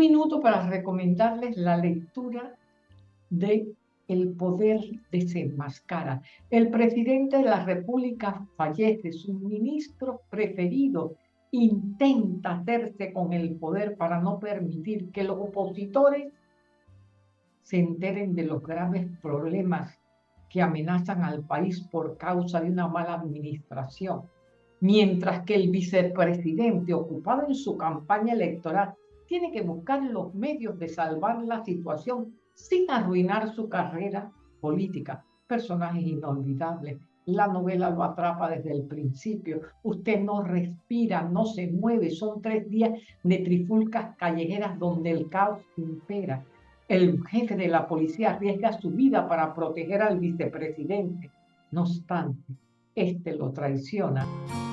minuto para recomendarles la lectura de El poder desenmascara. El presidente de la República fallece, su ministro preferido intenta hacerse con el poder para no permitir que los opositores se enteren de los graves problemas que amenazan al país por causa de una mala administración, mientras que el vicepresidente ocupado en su campaña electoral tiene que buscar los medios de salvar la situación sin arruinar su carrera política. Personajes inolvidables. La novela lo atrapa desde el principio. Usted no respira, no se mueve. Son tres días de trifulcas callejeras donde el caos impera. El jefe de la policía arriesga su vida para proteger al vicepresidente. No obstante, este lo traiciona